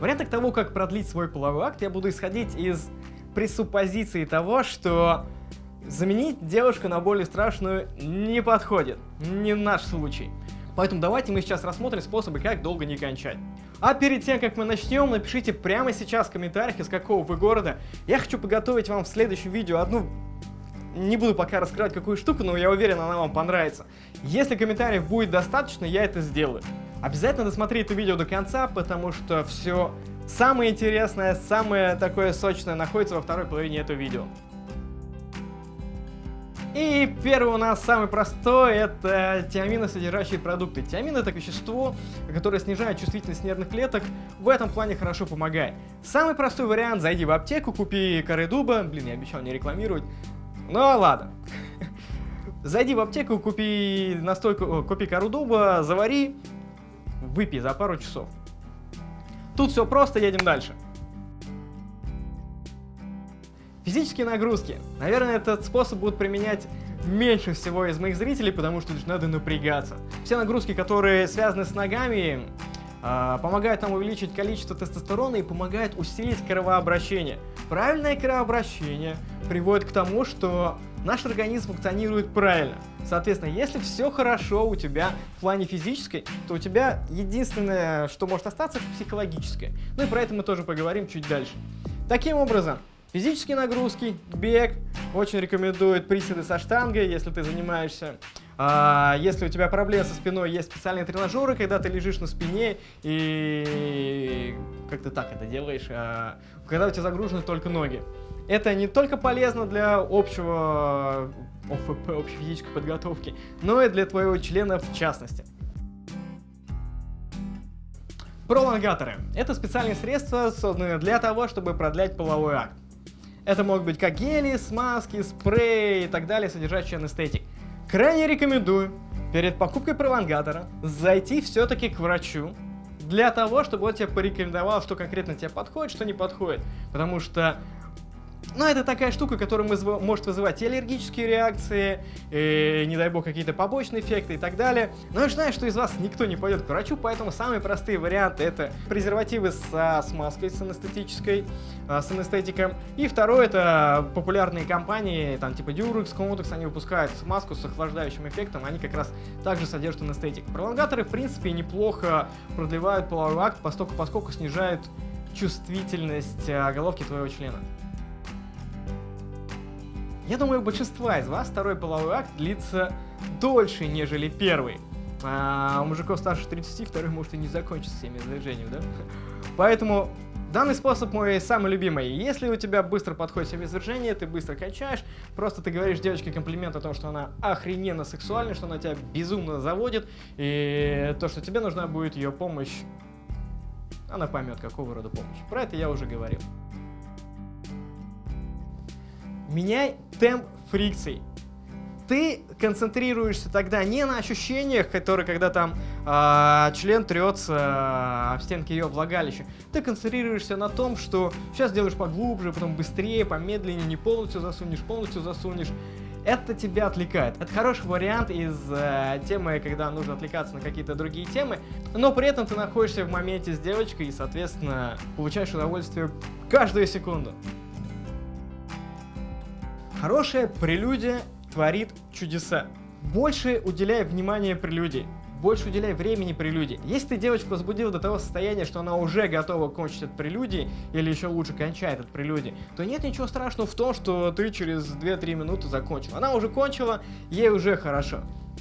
Вариантах того, как продлить свой половой акт, я буду исходить из пресуппозиции того, что заменить девушку на более страшную не подходит. Не наш случай. Поэтому давайте мы сейчас рассмотрим способы, как долго не кончать. А перед тем, как мы начнем, напишите прямо сейчас в комментариях, из какого вы города. Я хочу подготовить вам в следующем видео одну... Не буду пока раскрывать какую штуку, но я уверен, она вам понравится. Если комментариев будет достаточно, я это сделаю. Обязательно досмотри это видео до конца, потому что все самое интересное, самое такое сочное находится во второй половине этого видео. И первый у нас самый простой, это тиаминосодержащие продукты. Тиамин это вещество, которое снижает чувствительность нервных клеток, в этом плане хорошо помогает. Самый простой вариант, зайди в аптеку, купи коры дуба, блин, я обещал не рекламировать, ну ладно. Зайди в аптеку, купи настойку, купи кору дуба, завари, выпей за пару часов. Тут все просто, едем дальше. Физические нагрузки. Наверное, этот способ будут применять меньше всего из моих зрителей, потому что надо напрягаться. Все нагрузки, которые связаны с ногами, а, помогают нам увеличить количество тестостерона и помогают усилить кровообращение. Правильное кровообращение приводит к тому, что наш организм функционирует правильно. Соответственно, если все хорошо у тебя в плане физической, то у тебя единственное, что может остаться, это психологическое. Ну и про это мы тоже поговорим чуть дальше. Таким образом, Физические нагрузки, бег, очень рекомендуют приседы со штангой, если ты занимаешься. А, если у тебя проблемы со спиной, есть специальные тренажеры, когда ты лежишь на спине и как ты так это делаешь, а, когда у тебя загружены только ноги. Это не только полезно для общего ОФП, общей физической подготовки, но и для твоего члена в частности. Пролонгаторы. Это специальные средства, созданные для того, чтобы продлять половой акт. Это могут быть как гели, смазки, спреи и так далее, содержащие анестетик. Крайне рекомендую перед покупкой пролонгатора зайти все-таки к врачу, для того, чтобы он тебе порекомендовал, что конкретно тебе подходит, что не подходит. Потому что но это такая штука, которая может вызывать и аллергические реакции, и, не дай бог, какие-то побочные эффекты и так далее. Но я знаю, что из вас никто не пойдет к врачу, поэтому самые простые варианты это презервативы со смазкой, с анестетической, а, с анестетиком. И второе это популярные компании, там типа Durex, Comotex, они выпускают смазку с охлаждающим эффектом, они как раз также содержат анестетик. Пролонгаторы, в принципе, неплохо продлевают половой акт, поскольку, поскольку снижают чувствительность а, головки твоего члена. Я думаю, у большинства из вас второй половой акт длится дольше, нежели первый. А у мужиков старше 30 второй может и не закончиться всеми движениями, да? Поэтому данный способ мой самый любимый. Если у тебя быстро подходит семяизвержение, ты быстро качаешь, просто ты говоришь девочке комплимент о том, что она охрененно сексуальна, что она тебя безумно заводит, и то, что тебе нужна будет ее помощь, она поймет, какого рода помощь. Про это я уже говорил. Меняй темп фрикций. Ты концентрируешься тогда не на ощущениях, которые, когда там э, член трется об стенки ее влагалища. Ты концентрируешься на том, что сейчас делаешь поглубже, потом быстрее, помедленнее, не полностью засунешь, полностью засунешь. Это тебя отвлекает. Это хороший вариант из э, темы, когда нужно отвлекаться на какие-то другие темы, но при этом ты находишься в моменте с девочкой и, соответственно, получаешь удовольствие каждую секунду. Хорошая прелюдия творит чудеса. Больше уделяй внимания прелюдии. Больше уделяй времени прелюдии. Если ты девочку возбудил до того состояния, что она уже готова кончить от прелюдии, или еще лучше кончает от прелюдии, то нет ничего страшного в том, что ты через 2-3 минуты закончил. Она уже кончила, ей уже хорошо.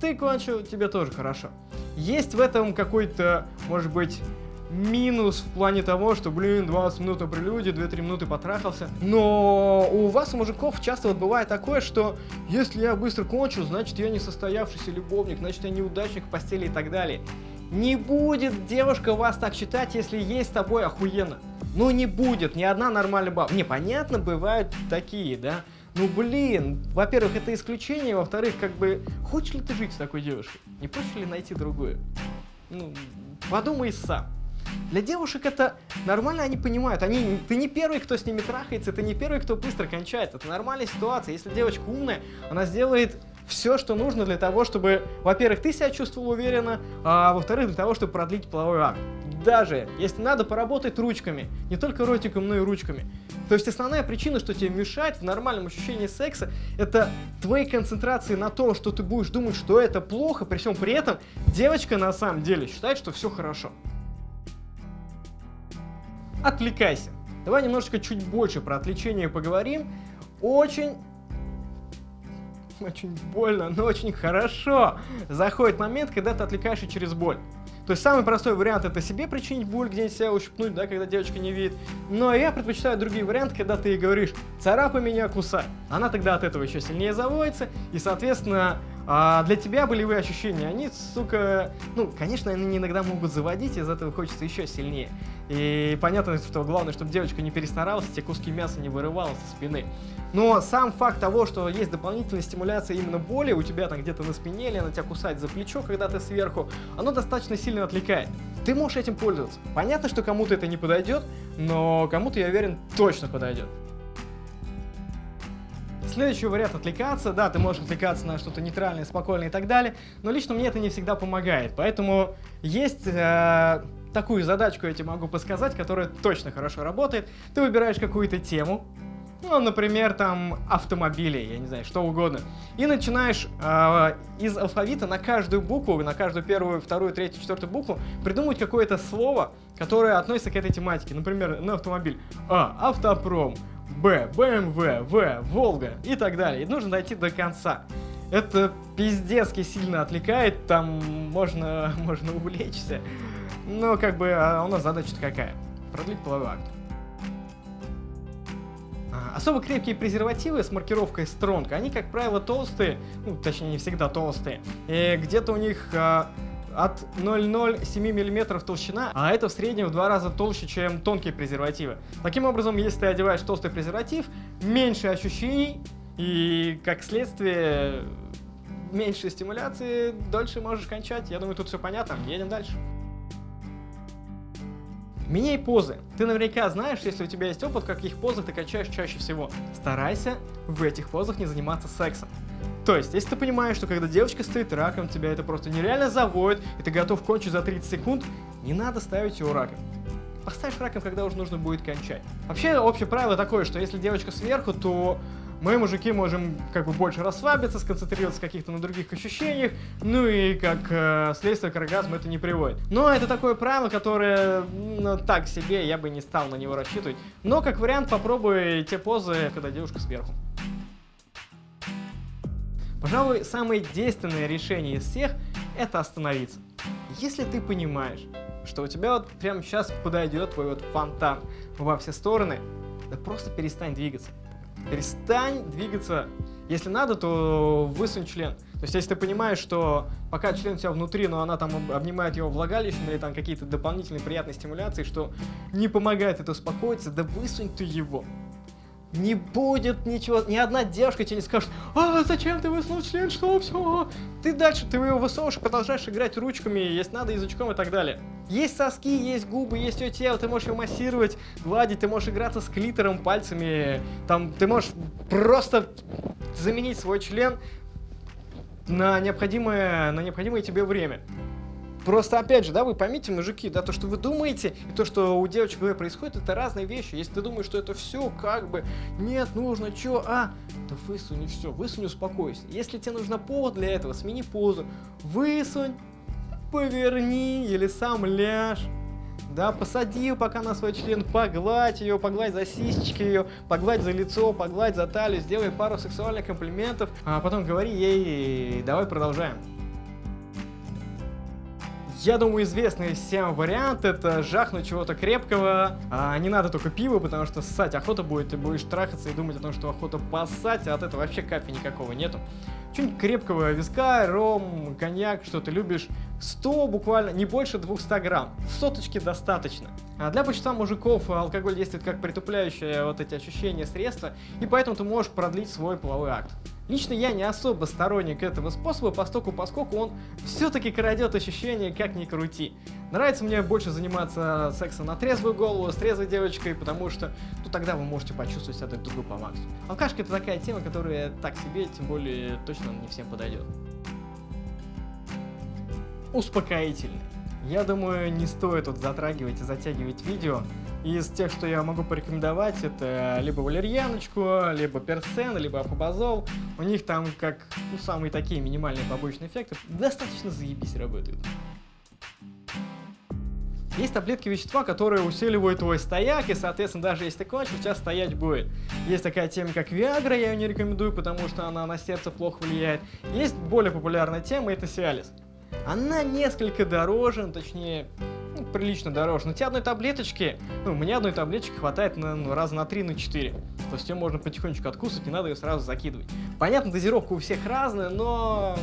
Ты кончил, тебе тоже хорошо. Есть в этом какой-то, может быть, минус в плане того, что, блин, 20 минут на прелюдии, 2-3 минуты потрахался. Но у вас, у мужиков, часто вот бывает такое, что если я быстро кончу, значит я не состоявшийся любовник, значит я неудачник в постели и так далее. Не будет девушка вас так считать, если есть с тобой охуенно. Ну не будет, ни одна нормальная баба. Не, понятно, бывают такие, да. Ну блин, во-первых, это исключение, во-вторых, как бы, хочешь ли ты жить с такой девушкой? Не хочешь ли найти другую? Ну, подумай сам. Для девушек это нормально, они понимают. Они, ты не первый, кто с ними трахается, ты не первый, кто быстро кончает. Это нормальная ситуация. Если девочка умная, она сделает все, что нужно для того, чтобы, во-первых, ты себя чувствовал уверенно, а во-вторых, для того, чтобы продлить половой акт. даже, если надо, поработать ручками. Не только ротиком, но и ручками. То есть основная причина, что тебе мешает в нормальном ощущении секса, это твои концентрации на том, что ты будешь думать, что это плохо, при всем при этом девочка на самом деле считает, что все хорошо. Отвлекайся. Давай немножечко чуть больше про отвлечение поговорим. Очень очень больно, но очень хорошо заходит момент, когда ты отвлекаешься через боль. То есть самый простой вариант это себе причинить боль, где-нибудь себя ущипнуть, да, когда девочка не видит. Но я предпочитаю другие варианты, когда ты ей говоришь «царапай меня, кусай». Она тогда от этого еще сильнее заводится, и, соответственно, а для тебя болевые ощущения, они, сука, ну, конечно, они иногда могут заводить, из этого хочется еще сильнее. И понятно, что главное, чтобы девочка не перестаралась, те куски мяса не вырывала со спины. Но сам факт того, что есть дополнительная стимуляция именно боли, у тебя там где-то на спине или она тебя кусает за плечо, когда ты сверху, оно достаточно сильно отвлекает. Ты можешь этим пользоваться. Понятно, что кому-то это не подойдет, но кому-то, я уверен, точно подойдет. Следующий вариант отвлекаться. Да, ты можешь отвлекаться на что-то нейтральное, спокойное и так далее, но лично мне это не всегда помогает. Поэтому есть э, такую задачку, я тебе могу подсказать, которая точно хорошо работает. Ты выбираешь какую-то тему, ну, например, там автомобили, я не знаю, что угодно. И начинаешь э, из алфавита на каждую букву, на каждую первую, вторую, третью, четвертую букву придумать какое-то слово, которое относится к этой тематике. Например, на автомобиль. А. Автопром. Б, БМВ, В, Волга и так далее. И нужно дойти до конца. Это пиздецки сильно отвлекает, там можно, можно увлечься. Но как бы а у нас задача какая? Продлить половой акт. А, особо крепкие презервативы с маркировкой Strong, они, как правило, толстые, ну, точнее, не всегда толстые. И где-то у них а, от 0,07 мм толщина, а это в среднем в два раза толще, чем тонкие презервативы. Таким образом, если ты одеваешь толстый презерватив, меньше ощущений и, как следствие, меньше стимуляции, дольше можешь кончать. Я думаю, тут все понятно. Едем дальше. Меняй позы. Ты наверняка знаешь, если у тебя есть опыт, каких позах ты качаешь чаще всего. Старайся в этих позах не заниматься сексом. То есть, если ты понимаешь, что когда девочка стоит раком, тебя это просто нереально заводит, и ты готов кончить за 30 секунд, не надо ставить его раком. Поставишь раком, когда уже нужно будет кончать. Вообще, общее правило такое, что если девочка сверху, то мы, мужики, можем как бы больше расслабиться, сконцентрироваться каких-то на других ощущениях, ну и как э, следствие к оргазму это не приводит. Но это такое правило, которое, ну, так себе, я бы не стал на него рассчитывать. Но как вариант попробуй те позы, когда девушка сверху. Пожалуй, самое действенное решение из всех – это остановиться. Если ты понимаешь, что у тебя вот прямо сейчас подойдет твой вот фонтан во все стороны, да просто перестань двигаться. Перестань двигаться. Если надо, то высунь член. То есть, если ты понимаешь, что пока член у тебя внутри, но она там обнимает его влагалищем или там какие-то дополнительные приятные стимуляции, что не помогает это успокоиться, да высунь ты его не будет ничего, ни одна девушка тебе не скажет, а зачем ты высунул член, что все? Ты дальше, ты его высовываешь, продолжаешь играть ручками, если надо, язычком и так далее. Есть соски, есть губы, есть ее тело, ты можешь его массировать, гладить, ты можешь играться с клитором, пальцами, там, ты можешь просто заменить свой член на необходимое, на необходимое тебе время. Просто, опять же, да, вы поймите, мужики, да, то, что вы думаете, и то, что у девочек происходит, это разные вещи. Если ты думаешь, что это все как бы, нет, нужно, что, а, да высунь и все, высунь, успокойся. Если тебе нужно повод для этого, смени позу, высунь, поверни или сам ляжь. Да, посади пока на свой член, погладь ее, погладь за сисечки ее, погладь за лицо, погладь за талию, сделай пару сексуальных комплиментов, а потом говори ей, давай продолжаем. Я думаю, известный всем вариант это жахнуть чего-то крепкого. А, не надо только пиво, потому что ссать охота будет, ты будешь трахаться и думать о том, что охота поссать, а от этого вообще капи никакого нету. Что-нибудь крепкого, виска, ром, коньяк, что ты любишь. 100 буквально, не больше 200 грамм. Соточки достаточно. А для большинства мужиков алкоголь действует как притупляющее вот эти ощущения средства, и поэтому ты можешь продлить свой половой акт. Лично я не особо сторонник этого способа, поскольку, поскольку он все-таки крадет ощущения, как ни крути. Нравится мне больше заниматься сексом на трезвую голову, с трезвой девочкой, потому что, ну, тогда вы можете почувствовать себя друг другу по максимуму. Алкашка это такая тема, которая так себе, тем более точно не всем подойдет. Успокоительный. Я думаю, не стоит тут затрагивать и затягивать видео. Из тех, что я могу порекомендовать, это либо валерьяночку, либо персен, либо апобазол. У них там как ну, самые такие минимальные побочные эффекты достаточно заебись работают. Есть таблетки вещества, которые усиливают твой стояк, и, соответственно, даже если ты кончил, у тебя стоять будет. Есть такая тема, как Виагра, я ее не рекомендую, потому что она на сердце плохо влияет. Есть более популярная тема, это Сиалис. Она несколько дороже, ну, точнее, ну, прилично дороже. Но тебе одной таблеточки, ну, мне одной таблеточки хватает на, ну, раза на 3, на 4. То есть ее можно потихонечку откусывать, не надо ее сразу закидывать. Понятно, дозировка у всех разная, но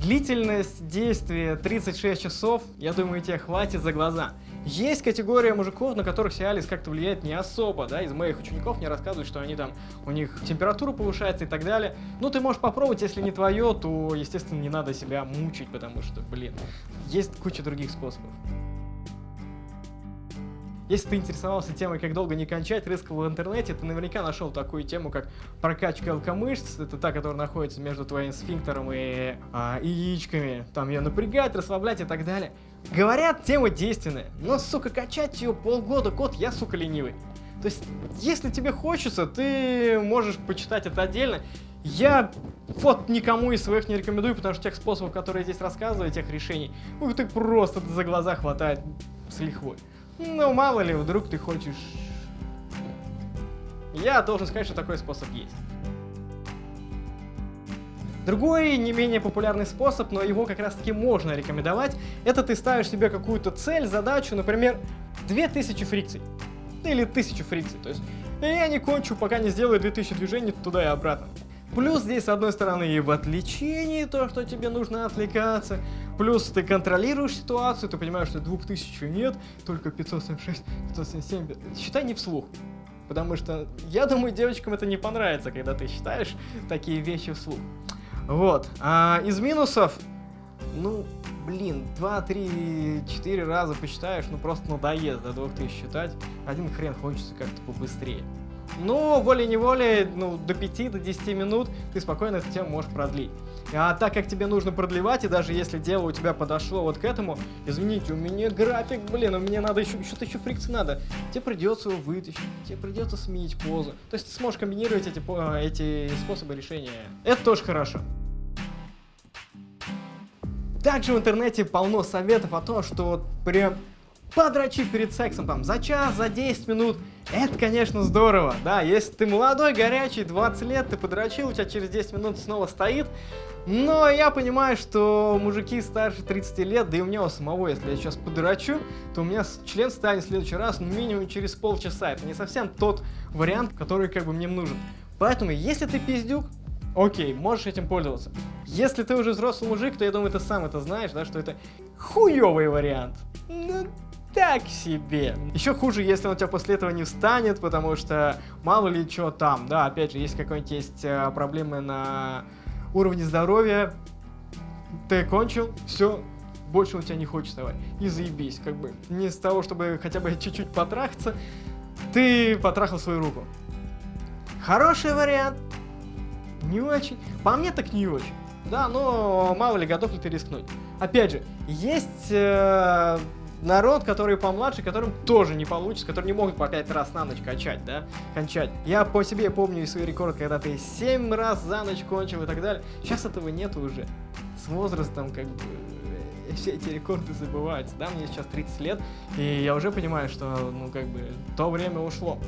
Длительность действия 36 часов, я думаю, тебе хватит за глаза. Есть категория мужиков, на которых Сиалис как-то влияет не особо, да, из моих учеников мне рассказывают, что они там, у них температура повышается и так далее. Ну, ты можешь попробовать, если не твое, то, естественно, не надо себя мучить, потому что, блин, есть куча других способов. Если ты интересовался темой, как долго не кончать, рыскал в интернете, ты наверняка нашел такую тему, как прокачка ЛК-мышц. Это та, которая находится между твоим сфинктером и а, яичками. Там ее напрягать, расслаблять и так далее. Говорят, тема действенная, но, сука, качать ее полгода, год, я, сука, ленивый. То есть, если тебе хочется, ты можешь почитать это отдельно. Я вот никому из своих не рекомендую, потому что тех способов, которые я здесь рассказываю, тех решений, ну, ты просто за глаза хватает с лихвой. Ну, мало ли, вдруг ты хочешь... Я должен сказать, что такой способ есть. Другой, не менее популярный способ, но его как раз таки можно рекомендовать, это ты ставишь себе какую-то цель, задачу, например, 2000 фрикций. Или 1000 фрикций. То есть я не кончу, пока не сделаю 2000 движений туда и обратно. Плюс здесь, с одной стороны, и в отвлечении то, что тебе нужно отвлекаться. Плюс ты контролируешь ситуацию, ты понимаешь, что 2000 нет, только 576, 577. Считай не вслух. Потому что, я думаю, девочкам это не понравится, когда ты считаешь такие вещи вслух. Вот. А из минусов, ну, блин, 2, 3, 4 раза посчитаешь, ну просто надоест до 2000 считать. Один хрен хочется как-то побыстрее. Но волей-неволей, ну, до 5, до 10 минут ты спокойно эту тему можешь продлить. А так как тебе нужно продлевать, и даже если дело у тебя подошло вот к этому, извините, у меня график, блин, у меня надо еще, что-то еще фрикции надо, тебе придется его вытащить, тебе придется сменить позу. То есть ты сможешь комбинировать эти, эти способы решения. Это тоже хорошо. Также в интернете полно советов о том, что вот подрочить перед сексом там за час, за 10 минут, это, конечно, здорово, да, если ты молодой, горячий, 20 лет, ты подрочил, у тебя через 10 минут снова стоит, но я понимаю, что мужики старше 30 лет, да и у меня у самого, если я сейчас подрочу, то у меня член станет в следующий раз ну, минимум через полчаса, это не совсем тот вариант, который как бы мне нужен. Поэтому, если ты пиздюк, окей, можешь этим пользоваться. Если ты уже взрослый мужик, то я думаю, ты сам это знаешь, да, что это хуёвый вариант. Так себе. Еще хуже, если он у тебя после этого не встанет, потому что мало ли что там, да, опять же, если какой-нибудь есть э, проблемы на уровне здоровья, ты кончил, все, больше он тебя не хочет вставать. И заебись, как бы, не с того, чтобы хотя бы чуть-чуть потрахаться, ты потрахал свою руку. Хороший вариант, не очень. По мне так не очень. Да, но мало ли, готов ли ты рискнуть. Опять же, есть э, народ, который помладше, которым тоже не получится, которые не могут по 5 раз на ночь качать, да, кончать. Я по себе помню свой рекорд, когда ты 7 раз за ночь кончил и так далее. Сейчас этого нет уже. С возрастом, как бы, э, все эти рекорды забываются, да, мне сейчас 30 лет, и я уже понимаю, что, ну, как бы, то время ушло.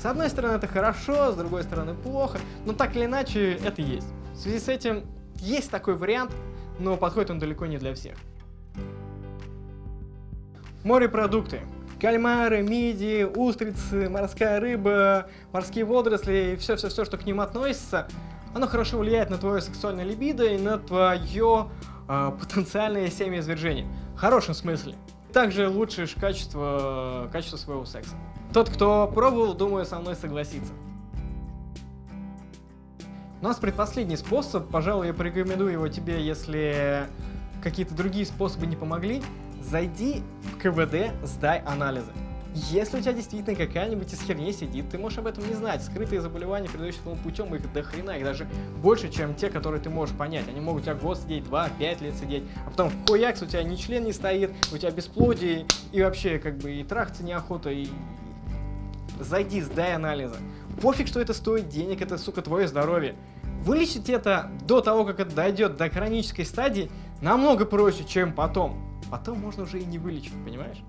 С одной стороны, это хорошо, с другой стороны, плохо, но так или иначе, это есть. В связи с этим, есть такой вариант, но подходит он далеко не для всех. Морепродукты. Кальмары, мидии, устрицы, морская рыба, морские водоросли и все-все-все, что к ним относится, оно хорошо влияет на твое сексуальное либидо и на твое э, потенциальное семяизвержение. В хорошем смысле. Также улучшишь качество, качество своего секса. Тот, кто пробовал, думаю, со мной согласится. У нас предпоследний способ, пожалуй, я порекомендую его тебе, если какие-то другие способы не помогли. Зайди в КВД, сдай анализы. Если у тебя действительно какая-нибудь из херней сидит, ты можешь об этом не знать. Скрытые заболевания, передающие путем, их до хрена, их даже больше, чем те, которые ты можешь понять. Они могут у тебя год сидеть, два, пять лет сидеть, а потом хуякс, у тебя ни член не стоит, у тебя бесплодие, и вообще, как бы, и трахаться неохота, и... Зайди, сдай анализы. Пофиг, что это стоит денег, это, сука, твое здоровье. Вылечить это до того, как это дойдет до хронической стадии, намного проще, чем потом. Потом можно уже и не вылечить, понимаешь?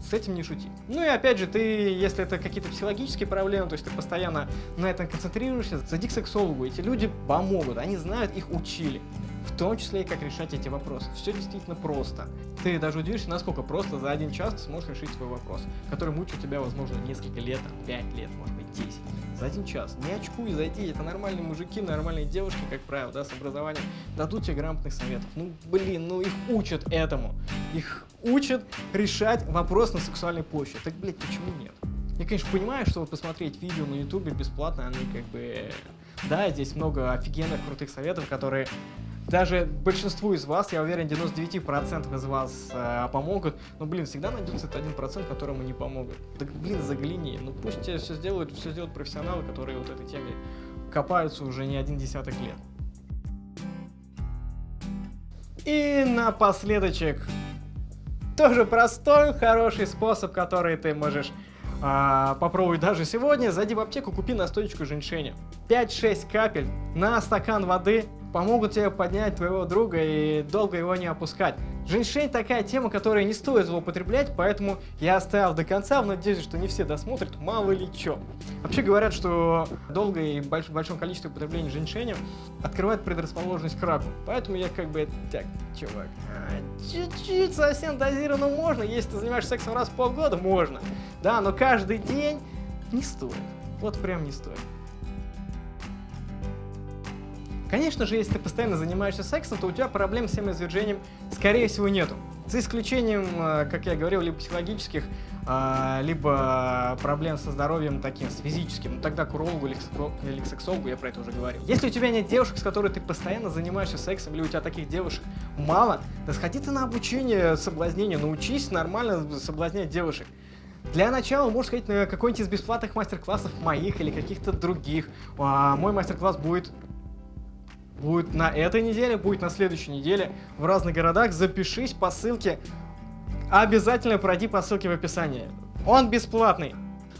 с этим не шути. Ну и опять же, ты, если это какие-то психологические проблемы, то есть ты постоянно на этом концентрируешься, зайди к сексологу, эти люди помогут, они знают, их учили. В том числе и как решать эти вопросы. Все действительно просто. Ты даже удивишься, насколько просто за один час ты сможешь решить свой вопрос, который мучил тебя, возможно, несколько лет, 5 лет, может быть, 10 за один час. Не очкуй, зайди, это нормальные мужики, нормальные девушки, как правило, да, с образованием, дадут тебе грамотных советов. Ну, блин, ну их учат этому. Их учат решать вопрос на сексуальной почве. Так, блядь, почему нет? Я, конечно, понимаю, что вот посмотреть видео на ютубе бесплатно, они как бы... Да, здесь много офигенных крутых советов, которые даже большинству из вас, я уверен, 99% из вас э, помогут, но, блин, всегда найдется этот 1%, которому не помогут. Да, блин, загляни, ну пусть тебе все сделают, все сделают профессионалы, которые вот этой теме копаются уже не один десяток лет. И напоследочек, тоже простой, хороший способ, который ты можешь а, попробовать даже сегодня. Зайди в аптеку, купи настоечку женьшеня. 5-6 капель на стакан воды помогут тебе поднять твоего друга и долго его не опускать. Женьшень такая тема, которая не стоит злоупотреблять, поэтому я оставил до конца в надежде, что не все досмотрят, мало ли чё. Вообще говорят, что долго и больш большом количестве употребления женьшеня открывает предрасположенность к раку. Поэтому я как бы, так, чувак, чуть-чуть совсем дозированно можно, если ты занимаешься сексом раз в полгода, можно. Да, но каждый день не стоит. Вот прям не стоит. Конечно же, если ты постоянно занимаешься сексом, то у тебя проблем с семяизвержением, скорее всего, нету. За исключением, э, как я говорил, либо психологических, а, либо проблем со здоровьем таким, с физическим. Ну, тогда к урологу или к сексологу я про это уже говорил. Если у тебя нет девушек, с которой ты постоянно занимаешься сексом, или у тебя таких девушек мало, да сходи ты на обучение соблазнению, научись нормально соблазнять девушек. Для начала можешь сходить на какой-нибудь из бесплатных мастер-классов моих или каких-то других. А, мой мастер-класс будет Будет на этой неделе, будет на следующей неделе в разных городах. Запишись по ссылке. Обязательно пройди по ссылке в описании. Он бесплатный.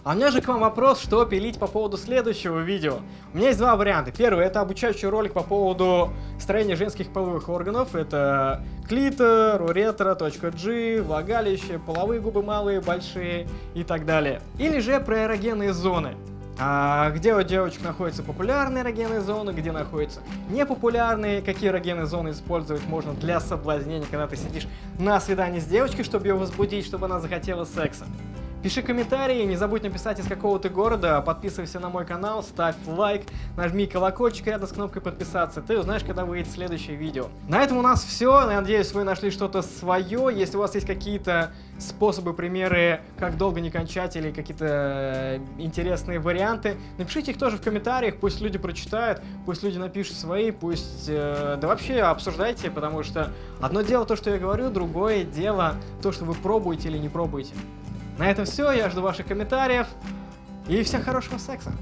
А у меня же к вам вопрос, что пилить по поводу следующего видео. У меня есть два варианта. Первый, это обучающий ролик по поводу строения женских половых органов. Это клитор, уретра.g, влагалище, половые губы малые, большие и так далее. Или же про эрогенные зоны. А где у девочек находятся популярные эрогенные зоны, где находятся непопулярные, какие эрогенные зоны использовать можно для соблазнения, когда ты сидишь на свидании с девочкой, чтобы ее возбудить, чтобы она захотела секса. Пиши комментарии, не забудь написать из какого ты города, подписывайся на мой канал, ставь лайк, нажми колокольчик рядом с кнопкой подписаться, ты узнаешь, когда выйдет следующее видео. На этом у нас все, надеюсь, вы нашли что-то свое, если у вас есть какие-то способы, примеры, как долго не кончать или какие-то э, интересные варианты, напишите их тоже в комментариях, пусть люди прочитают, пусть люди напишут свои, пусть, э, да вообще обсуждайте, потому что одно дело то, что я говорю, другое дело то, что вы пробуете или не пробуете. На этом все, я жду ваших комментариев и всем хорошего секса.